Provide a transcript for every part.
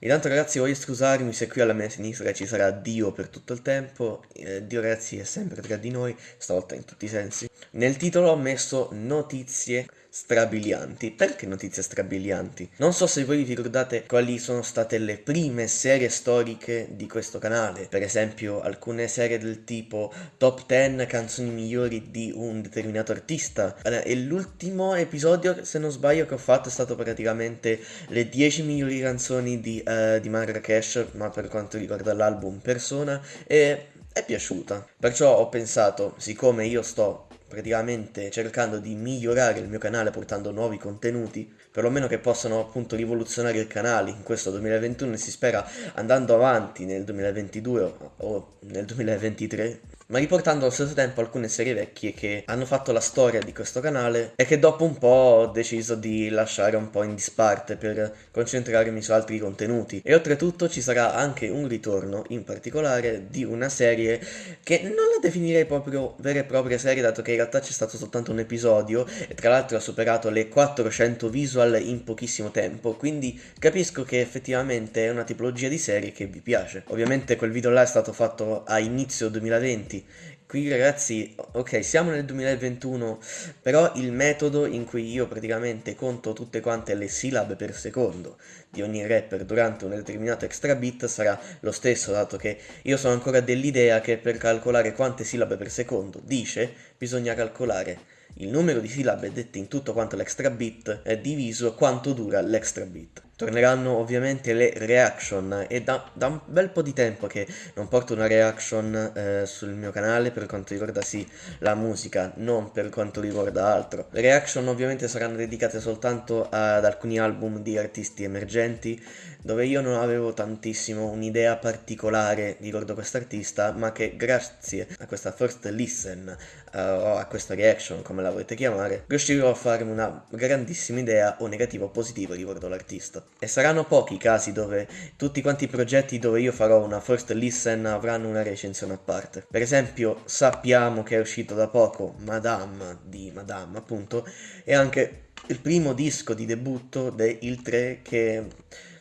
Intanto ragazzi voglio scusarmi se qui alla mia sinistra ci sarà Dio per tutto il tempo, eh, Dio ragazzi è sempre tra di noi, stavolta in tutti i sensi. Nel titolo ho messo notizie strabilianti. Perché notizie strabilianti? Non so se voi vi ricordate quali sono state le prime serie storiche di questo canale, per esempio alcune serie del tipo top 10 canzoni migliori di un determinato artista e l'ultimo episodio se non sbaglio che ho fatto è stato praticamente le 10 migliori canzoni di, uh, di Marrakesh ma per quanto riguarda l'album Persona e è piaciuta perciò ho pensato siccome io sto praticamente cercando di migliorare il mio canale portando nuovi contenuti, perlomeno che possano appunto rivoluzionare il canale in questo 2021 e si spera andando avanti nel 2022 o nel 2023 ma riportando allo stesso tempo alcune serie vecchie che hanno fatto la storia di questo canale e che dopo un po' ho deciso di lasciare un po' in disparte per concentrarmi su altri contenuti. E oltretutto ci sarà anche un ritorno, in particolare, di una serie che non la definirei proprio vera e propria serie, dato che in realtà c'è stato soltanto un episodio e tra l'altro ha superato le 400 visual in pochissimo tempo, quindi capisco che effettivamente è una tipologia di serie che vi piace. Ovviamente quel video là è stato fatto a inizio 2020, Qui ragazzi, ok, siamo nel 2021, però il metodo in cui io praticamente conto tutte quante le sillabe per secondo di ogni rapper durante un determinato extra beat sarà lo stesso, dato che io sono ancora dell'idea che per calcolare quante sillabe per secondo dice, bisogna calcolare il numero di sillabe dette in tutto quanto l'extra bit è diviso quanto dura l'extra bit. Torneranno ovviamente le reaction e da, da, un bel po' di tempo che non porto una reaction eh, sul mio canale per quanto riguarda sì la musica, non per quanto riguarda altro. Le reaction ovviamente saranno dedicate soltanto ad alcuni album di artisti emergenti dove io non avevo tantissimo un'idea particolare riguardo quest'artista ma che grazie a questa first listen uh, o a questa reaction come la volete chiamare riuscirò a farmi una grandissima idea o negativa o positiva riguardo l'artista. E saranno pochi i casi dove tutti quanti i progetti dove io farò una first listen avranno una recensione a parte. Per esempio sappiamo che è uscito da poco Madame di Madame appunto e anche il primo disco di debutto del 3 che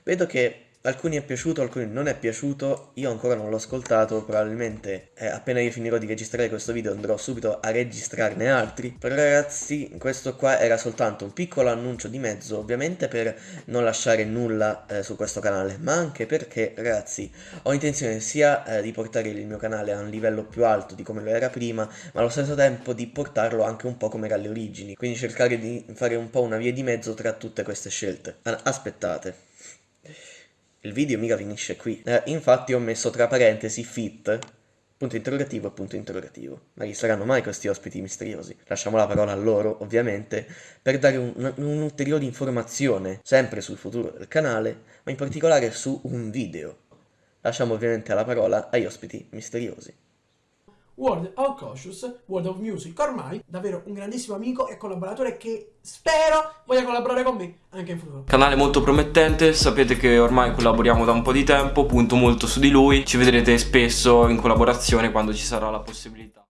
vedo che alcuni è piaciuto, alcuni non è piaciuto, io ancora non l'ho ascoltato, probabilmente eh, appena io finirò di registrare questo video andrò subito a registrarne altri, però ragazzi questo qua era soltanto un piccolo annuncio di mezzo, ovviamente per non lasciare nulla eh, su questo canale, ma anche perché ragazzi ho intenzione sia eh, di portare il mio canale a un livello più alto di come lo era prima, ma allo stesso tempo di portarlo anche un po' come era alle origini, quindi cercare di fare un po' una via di mezzo tra tutte queste scelte. Aspettate. Il video mica finisce qui. Eh, infatti ho messo tra parentesi fit, punto interrogativo punto interrogativo. Ma chi saranno mai questi ospiti misteriosi? Lasciamo la parola a loro, ovviamente, per dare un'ulteriore un informazione, sempre sul futuro del canale, ma in particolare su un video. Lasciamo ovviamente la parola agli ospiti misteriosi. World of Cautious, World of Music, ormai davvero un grandissimo amico e collaboratore che spero voglia collaborare con me anche in futuro. Canale molto promettente, sapete che ormai collaboriamo da un po' di tempo, punto molto su di lui, ci vedrete spesso in collaborazione quando ci sarà la possibilità.